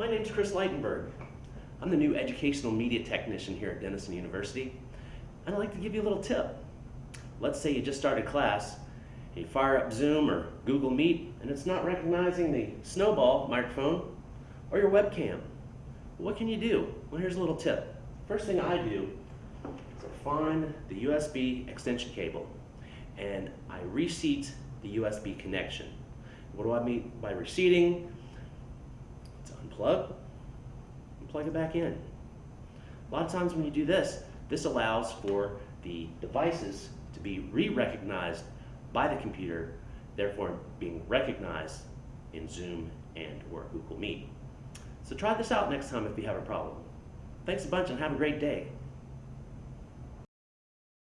Sweitenberg. I'm the new educational media technician here at Denison University, and I'd like to give you a little tip. Let's say you just started class, you fire up Zoom or Google Meet, and it's not recognizing the snowball microphone or your webcam. What can you do? Well, here's a little tip. First thing I do is I find the USB extension cable, and I reseat the USB connection. What do I mean by reseating? Unplug and plug it back in. A lot of times when you do this, this allows for the devices to be re-recognized by the computer, therefore being recognized in Zoom and or Google Meet. So try this out next time if you have a problem. Thanks a bunch and have a great day.